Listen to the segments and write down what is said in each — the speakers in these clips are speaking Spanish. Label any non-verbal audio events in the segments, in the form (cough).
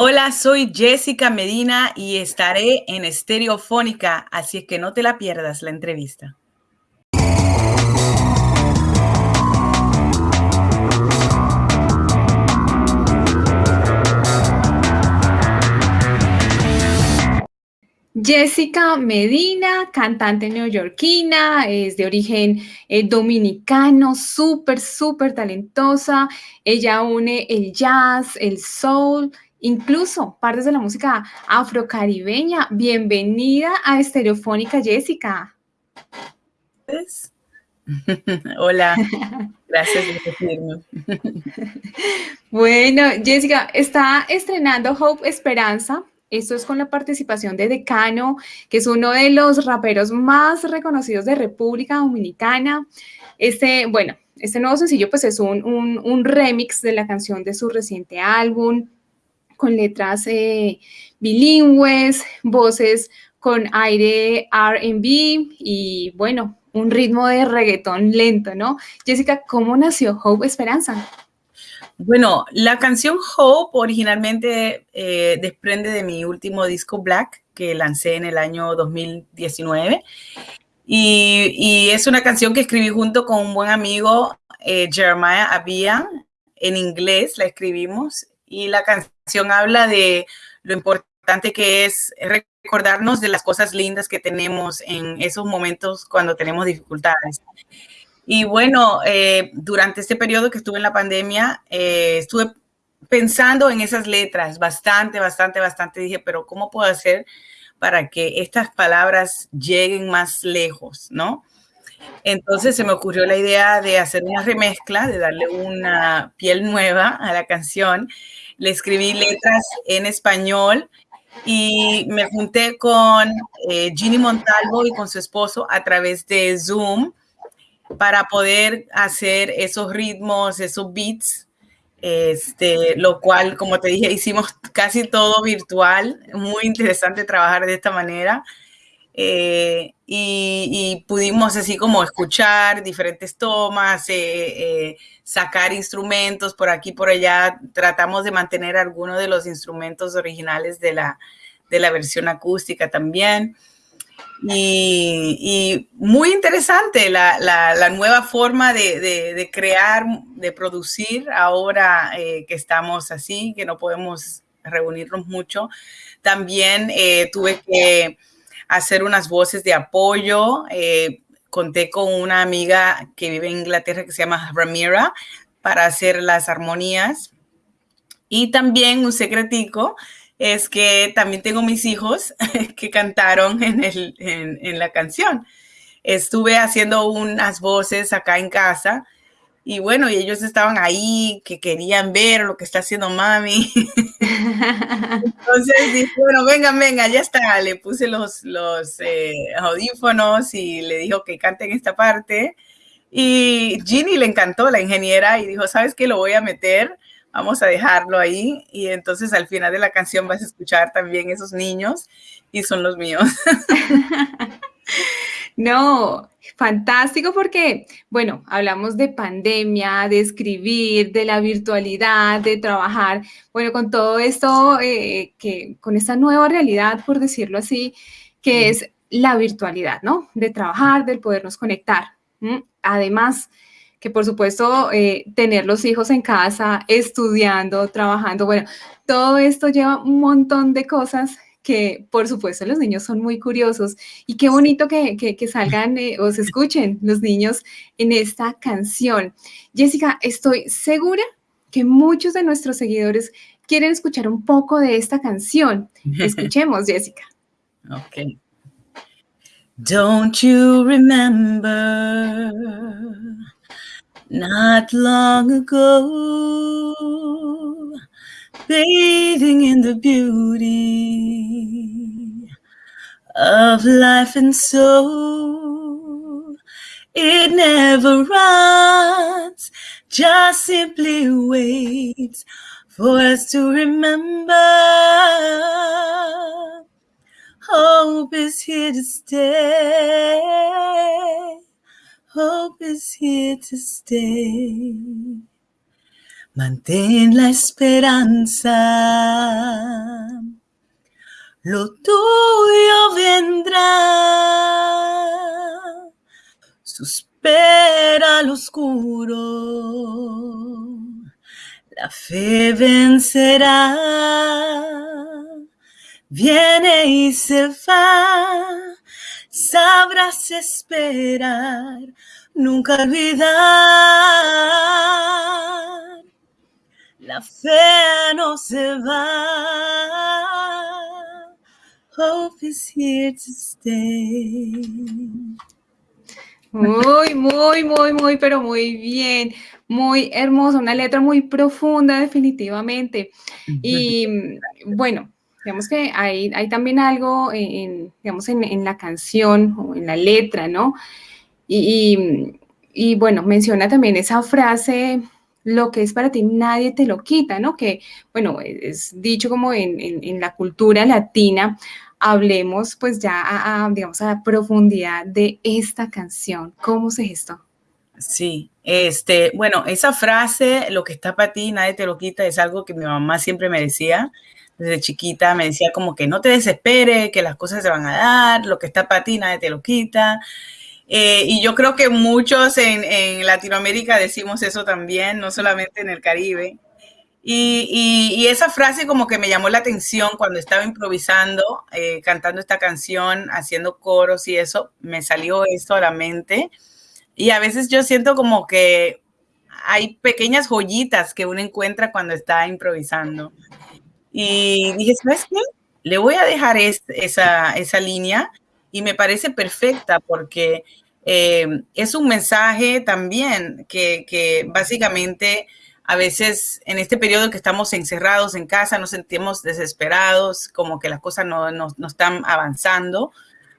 Hola, soy Jessica Medina y estaré en Estereofónica, así que no te la pierdas la entrevista. Jessica Medina, cantante neoyorquina, es de origen eh, dominicano, súper, súper talentosa. Ella une el jazz, el soul, incluso partes de la música afrocaribeña. Bienvenida a Estereofónica, Jessica. (laughs) Hola, gracias por recibirme. (laughs) bueno, Jessica, está estrenando Hope Esperanza, esto es con la participación de Decano, que es uno de los raperos más reconocidos de República Dominicana. Este, bueno, este nuevo sencillo pues es un, remix de la canción de su reciente álbum, con letras eh, bilingües, voces con aire RB y bueno, un ritmo de reggaetón lento, ¿no? Jessica, ¿cómo nació Hope Esperanza? Bueno, la canción Hope originalmente eh, desprende de mi último disco Black que lancé en el año 2019 y, es una canción que escribí junto con un buen amigo eh, Jeremiah Abia en inglés la escribimos y la canción habla de lo importante que es recordarnos de las cosas lindas que tenemos en esos momentos cuando tenemos dificultades. Y bueno, eh, durante este periodo que estuve en la pandemia, eh, estuve pensando en esas letras bastante, bastante, bastante. Dije, pero ¿cómo puedo hacer para que estas palabras lleguen más lejos, no? Entonces se me ocurrió la idea de hacer una remezcla, de darle una piel nueva a la canción. Le escribí letras en español y me junté con eh, Ginny Montalvo y con su esposo a través de Zoom para poder hacer esos ritmos, esos beats, este, lo cual, como te dije, hicimos casi todo virtual, muy interesante trabajar de esta manera. Eh, y, pudimos así como escuchar diferentes tomas, eh, eh, sacar instrumentos por aquí, por allá. Tratamos de mantener algunos de los instrumentos originales de la, de la versión acústica también. Y, muy interesante la, nueva forma de, crear, de producir ahora que estamos así, que no podemos reunirnos mucho. También tuve que hacer unas voces de apoyo. Eh, conté con una amiga que vive en Inglaterra que se llama Ramira para hacer las armonías. Y también un secretico es que también tengo mis hijos (laughs) que cantaron en, el, en, la canción. Estuve haciendo unas voces acá en casa y bueno, y ellos estaban ahí que querían ver lo que está haciendo mami. (laughs) Entonces dije, bueno, vengan, venga, ya está. Le puse los, los eh, audífonos y le dijo que canten esta parte. Y Ginny le encantó, la ingeniera, y dijo, ¿sabes qué? Lo voy a meter vamos a dejarlo ahí y entonces al final de la canción vas a escuchar también esos niños y son los míos. (laughs) No, fantástico porque, bueno, hablamos de pandemia, de escribir, de la virtualidad, de trabajar, bueno, con todo esto, eh, que con esta nueva realidad, por decirlo así, que es la virtualidad, ¿no? De trabajar, del podernos conectar. Además, que por supuesto eh, tener los hijos en casa, estudiando, trabajando, bueno, todo esto lleva un montón de cosas que por supuesto los niños son muy curiosos y qué bonito que, que, salgan eh, o se escuchen los niños en esta canción. Jessica, estoy segura que muchos de nuestros seguidores quieren escuchar un poco de esta canción. (laughs) Escuchemos, Jessica. Ok. Don't you remember not long ago, bathing in the beauty of life and soul. It never runs, just simply waits for us to remember. Hope is here to stay hope is here to stay. Mantén la esperanza. Lo tuyo vendrá. Suspera al oscuro. La fe vencerá. Viene y se va. Sabrás esperar. Nunca olvidar la fe no se va. Hope is here to stay. Muy, muy, muy, muy, pero muy bien. Muy hermosa, una letra muy profunda, definitivamente. Y bueno, digamos que hay, hay también algo en, digamos, en, la canción o en la letra, ¿no? Y, y, bueno, menciona también esa frase lo que es para ti nadie te lo quita, ¿no? Que, bueno, es dicho como en, la cultura latina, hablemos pues ya a, digamos, a la profundidad de esta canción. ¿Cómo se gestó? Sí, este, bueno, esa frase, lo que está para ti, nadie te lo quita, es algo que mi mamá siempre me decía. Desde chiquita me decía como que no te desespere, que las cosas se van a dar, lo que está para ti, nadie te lo quita. Eh, y yo creo que muchos en, Latinoamérica decimos eso también, no solamente en el Caribe. Y, esa frase como que me llamó la atención cuando estaba improvisando, eh, cantando esta canción, haciendo coros y eso, me salió esto a la mente. Y a veces yo siento como que hay pequeñas joyitas que uno encuentra cuando está improvisando. Y dije, ¿sabes qué? Le voy a dejar esa, esa línea y me parece perfecta porque eh, es un mensaje también que, básicamente a veces en este periodo que estamos encerrados en casa nos sentimos desesperados, como que las cosas no, no, están avanzando,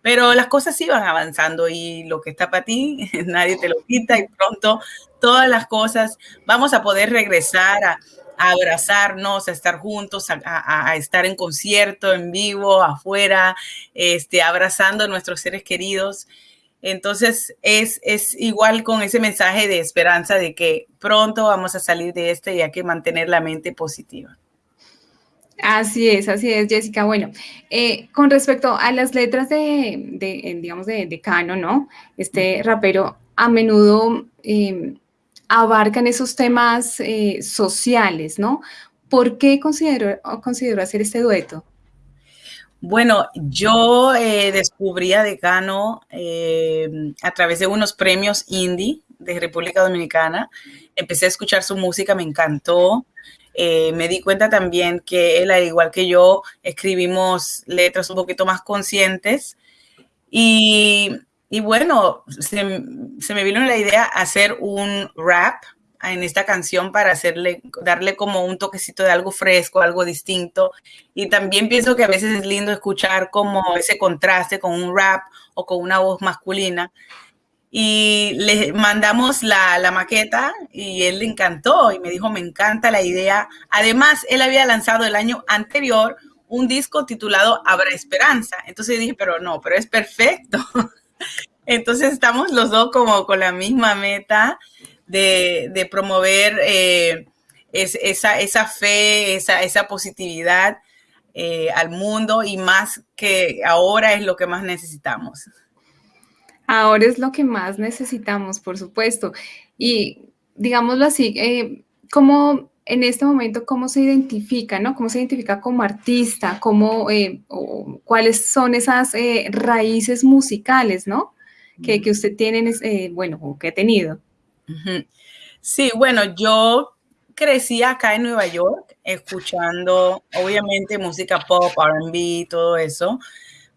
pero las cosas sí van avanzando y lo que está para ti (laughs) nadie te lo quita y pronto todas las cosas vamos a poder regresar a, a abrazarnos, a estar juntos, a, estar en concierto, en vivo, afuera, este, abrazando a nuestros seres queridos. Entonces es, es igual con ese mensaje de esperanza de que pronto vamos a salir de esto y hay que mantener la mente positiva. Así es, así es, Jessica. Bueno, eh, con respecto a las letras de, digamos, de, de Cano, ¿no? Este rapero a menudo eh, abarcan esos temas eh, sociales, ¿no? ¿Por qué consideró, hacer este dueto? Bueno, yo eh, descubrí a Decano eh, a través de unos premios indie de República Dominicana. Empecé a escuchar su música, me encantó. me di cuenta también que él, al igual que yo, escribimos letras un poquito más conscientes. Y y bueno, se, me vino la idea hacer un rap en esta canción para hacerle, darle como un toquecito de algo fresco, algo distinto. Y también pienso que a veces es lindo escuchar como ese contraste con un rap o con una voz masculina. Y le mandamos la, la maqueta y él le encantó y me dijo, me encanta la idea. Además, él había lanzado el año anterior un disco titulado Habrá Esperanza. Entonces dije, pero no, pero es perfecto. (laughs) Entonces estamos los dos como con la misma meta de, promover eh, esa, fe, esa, positividad eh, al mundo y más que ahora es lo que más necesitamos. Ahora es lo que más necesitamos, por supuesto. Y digámoslo así, eh, ¿cómo en este momento cómo se identifica, ¿no? ¿Cómo se identifica como artista? ¿Cómo, ¿Cuáles son esas raíces musicales, ¿no? que, usted tiene, eh, bueno, o que ha tenido. Sí, bueno, yo crecí acá en Nueva York escuchando, obviamente, música pop, RB, todo eso,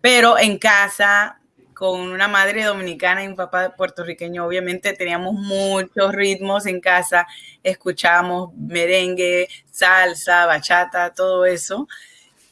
pero en casa, con una madre dominicana y un papá puertorriqueño, obviamente teníamos muchos ritmos en casa, escuchábamos merengue, salsa, bachata, todo eso.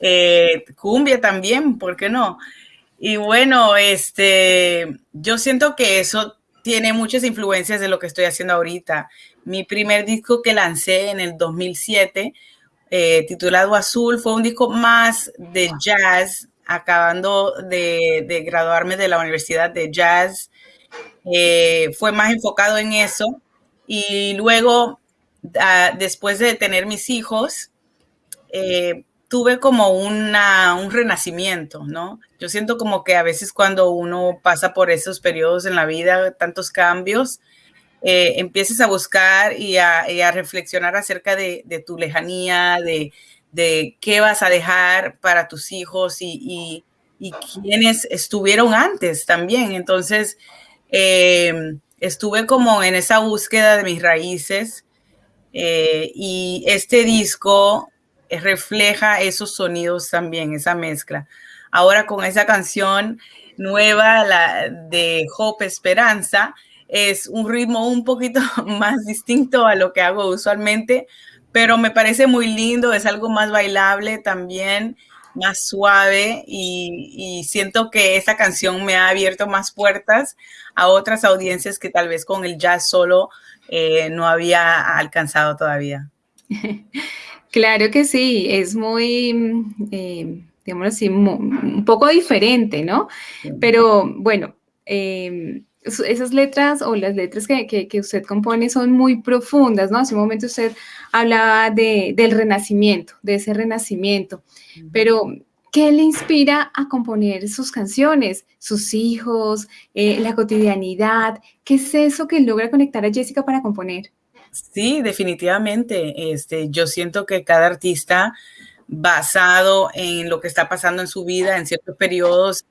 Eh, cumbia también, ¿por qué no? Y bueno, este, yo siento que eso tiene muchas influencias de lo que estoy haciendo ahorita. Mi primer disco que lancé en el 2007, eh, titulado Azul, fue un disco más de jazz, acabando de, graduarme de la Universidad de Jazz. Eh, fue más enfocado en eso. Y luego ah, después de tener mis hijos, eh, tuve como una, un renacimiento, ¿no? Yo siento como que a veces cuando uno pasa por esos periodos en la vida, tantos cambios, eh, empieces a buscar y a, reflexionar acerca de, tu lejanía, de, qué vas a dejar para tus hijos y, y, quienes estuvieron antes también. Entonces, eh, estuve como en esa búsqueda de mis raíces eh, y este disco refleja esos sonidos también, esa mezcla. Ahora con esa canción nueva la de Hope Esperanza, es un ritmo un poquito (laughs) más distinto a lo que hago usualmente, pero me parece muy lindo, es algo más bailable también, más suave y, siento que esta canción me ha abierto más puertas a otras audiencias que tal vez con el jazz solo eh, no había alcanzado todavía. (laughs) Claro que sí, es muy, eh, así, un poco diferente, ¿no? Pero bueno, eh, esas letras o las letras que, usted compone son muy profundas, ¿no? Hace un momento usted hablaba del renacimiento, de ese renacimiento, pero ¿qué le inspira a componer sus canciones? Sus hijos, eh, la cotidianidad, ¿qué es eso que logra conectar a Jessica para componer? Sí, definitivamente. Este, yo siento que cada artista basado en lo que está pasando en su vida en ciertos periodos,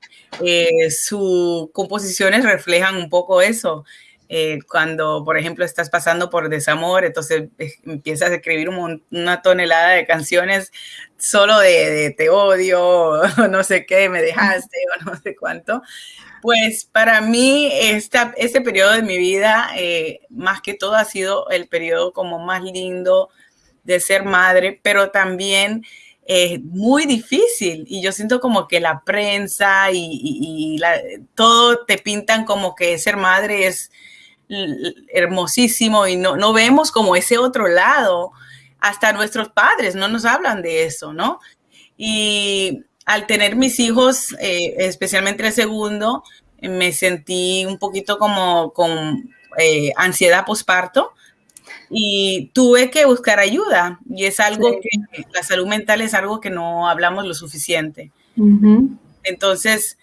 eh, sus composiciones reflejan un poco eso. Eh, cuando, por ejemplo, estás pasando por desamor, entonces eh, empiezas a escribir una tonelada de canciones solo de, te odio, no sé qué, me dejaste, o no sé cuánto. Pues para mí, esta, este periodo de mi vida, más que todo, ha sido el periodo como más lindo de ser madre, pero también es muy difícil y yo siento como que la prensa y, todo te pintan como que ser madre es hermosísimo y no, no vemos como ese otro lado. Hasta nuestros padres no nos hablan de eso, ¿no? Y al tener mis hijos, eh, especialmente el segundo, me sentí un poquito como con eh, ansiedad posparto y tuve que buscar ayuda y es algo que la salud mental es algo que no hablamos lo suficiente. Entonces,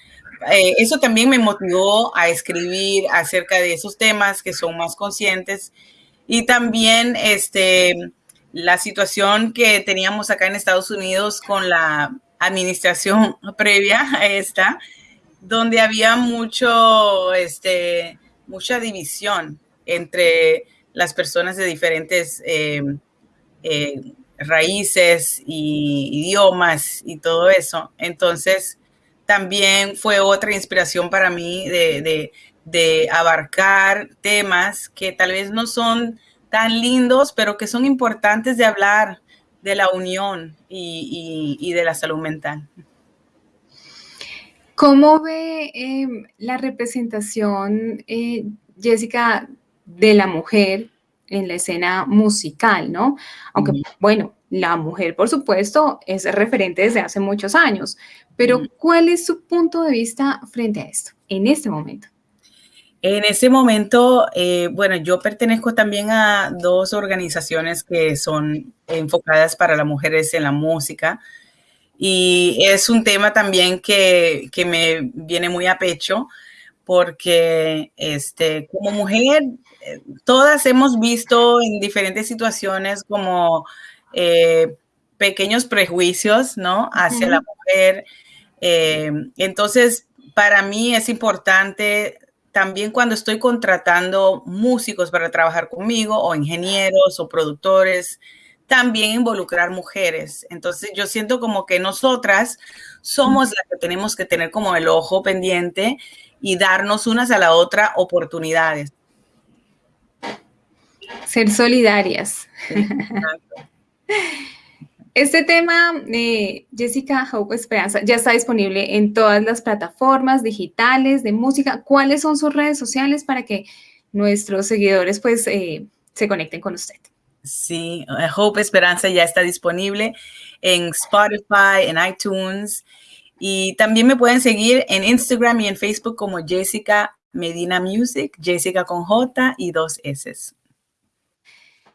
eh, eso también me motivó a escribir acerca de esos temas que son más conscientes y también este, la situación que teníamos acá en Estados Unidos con la administración (laughs) previa a esta, donde había mucho, este, mucha división entre las personas de diferentes eh, eh, raíces y idiomas y todo eso. Entonces, también fue otra inspiración para mí de, abarcar temas que tal vez no son tan lindos, pero que son importantes de hablar de la unión y, de la salud mental. ¿Cómo ve em, la representación, eh, Jessica, de la mujer en la escena musical, ¿no? Aunque, bueno, la mujer, por supuesto, es referente desde hace muchos años, pero ¿cuál es su punto de vista frente a esto en este momento? En este momento, eh, bueno, yo pertenezco también a dos organizaciones que son enfocadas para las mujeres en la música y es un tema también que, que me viene muy a pecho porque este, como mujer, eh, todas hemos visto en diferentes situaciones como eh, pequeños prejuicios, ¿no? Hacia la mujer. Eh, entonces, para mí es importante también cuando estoy contratando músicos para trabajar conmigo o ingenieros o productores, también involucrar mujeres. Entonces yo siento como que nosotras somos las que tenemos que tener como el ojo pendiente y darnos unas a la otra oportunidades. Ser solidarias. Este tema, eh, Jessica Hope Esperanza, ya está disponible en todas las plataformas digitales de música. ¿Cuáles son sus redes sociales para que nuestros seguidores pues eh, se conecten con usted? Sí, Hope Esperanza ya está disponible en Spotify, en iTunes, y también me pueden seguir en Instagram y en Facebook como Jessica Medina Music, Jessica con J y dos S.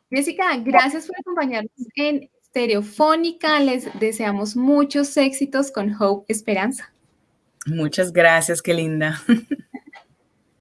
Jessica, gracias por acompañarnos en Stereofónica. Les deseamos muchos éxitos con Hope Esperanza. Muchas gracias, qué linda. (laughs)